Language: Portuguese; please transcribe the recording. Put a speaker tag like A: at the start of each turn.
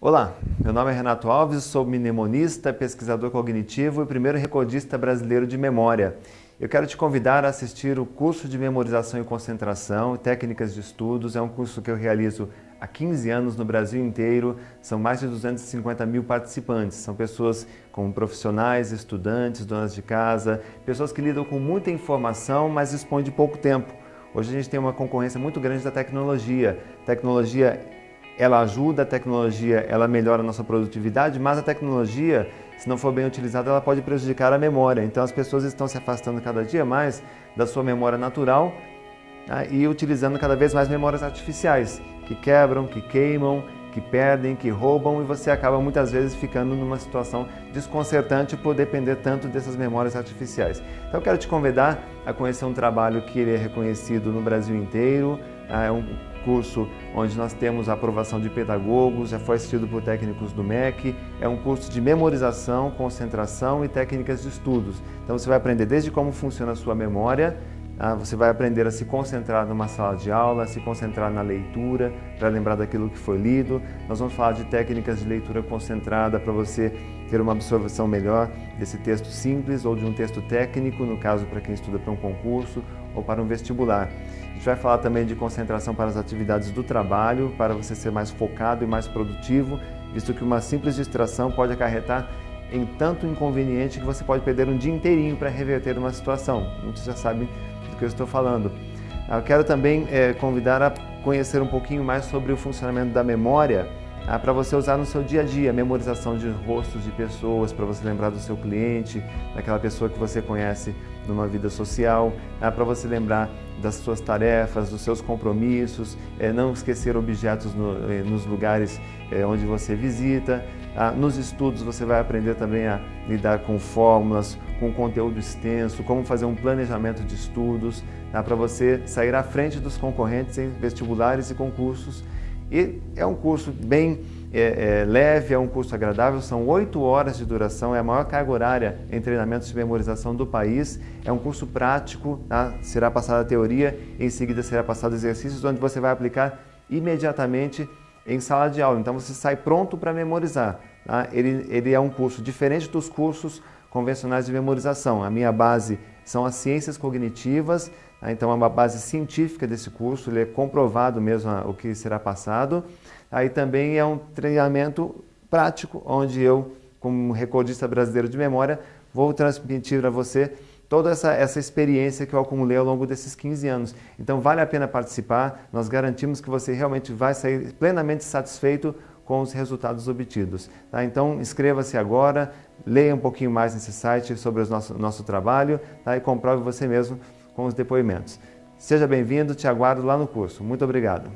A: Olá, meu nome é Renato Alves, sou mnemonista, pesquisador cognitivo e primeiro recordista brasileiro de memória. Eu quero te convidar a assistir o curso de memorização e concentração, técnicas de estudos. É um curso que eu realizo há 15 anos no Brasil inteiro. São mais de 250 mil participantes. São pessoas como profissionais, estudantes, donas de casa, pessoas que lidam com muita informação, mas dispõem de pouco tempo. Hoje a gente tem uma concorrência muito grande da tecnologia. Tecnologia ela ajuda, a tecnologia ela melhora a nossa produtividade, mas a tecnologia, se não for bem utilizada, ela pode prejudicar a memória. Então as pessoas estão se afastando cada dia mais da sua memória natural né, e utilizando cada vez mais memórias artificiais, que quebram, que queimam, que perdem, que roubam e você acaba muitas vezes ficando numa situação desconcertante por depender tanto dessas memórias artificiais. Então eu quero te convidar a conhecer um trabalho que ele é reconhecido no Brasil inteiro, ah, é um curso onde nós temos a aprovação de pedagogos, já foi assistido por técnicos do MEC, é um curso de memorização, concentração e técnicas de estudos. Então você vai aprender desde como funciona a sua memória, ah, você vai aprender a se concentrar numa sala de aula, a se concentrar na leitura, para lembrar daquilo que foi lido. Nós vamos falar de técnicas de leitura concentrada para você ter uma absorção melhor desse texto simples ou de um texto técnico, no caso para quem estuda para um concurso ou para um vestibular. A gente vai falar também de concentração para as atividades do trabalho, para você ser mais focado e mais produtivo, visto que uma simples distração pode acarretar em tanto inconveniente que você pode perder um dia inteirinho para reverter uma situação. Muitos já sabem que eu estou falando. Eu quero também é, convidar a conhecer um pouquinho mais sobre o funcionamento da memória ah, para você usar no seu dia a dia, memorização de rostos de pessoas, para você lembrar do seu cliente, daquela pessoa que você conhece numa vida social, ah, para você lembrar das suas tarefas, dos seus compromissos, é, não esquecer objetos no, eh, nos lugares é, onde você visita. Ah, nos estudos você vai aprender também a lidar com fórmulas, com conteúdo extenso, como fazer um planejamento de estudos, tá? para você sair à frente dos concorrentes em vestibulares e concursos. E é um curso bem é, é, leve, é um curso agradável, são oito horas de duração, é a maior carga horária em treinamentos de memorização do país. É um curso prático, tá? será passada a teoria, em seguida será passado exercícios onde você vai aplicar imediatamente em sala de aula. Então você sai pronto para memorizar. Tá? Ele, ele é um curso diferente dos cursos convencionais de memorização. A minha base são as ciências cognitivas? Então é uma base científica desse curso, ele é comprovado mesmo o que será passado. Aí também é um treinamento prático, onde eu, como recordista brasileiro de memória, vou transmitir a você toda essa, essa experiência que eu acumulei ao longo desses 15 anos. Então vale a pena participar, nós garantimos que você realmente vai sair plenamente satisfeito com os resultados obtidos. Tá? Então inscreva-se agora, leia um pouquinho mais nesse site sobre o nosso, nosso trabalho tá? e comprove você mesmo com os depoimentos. Seja bem-vindo, te aguardo lá no curso. Muito obrigado.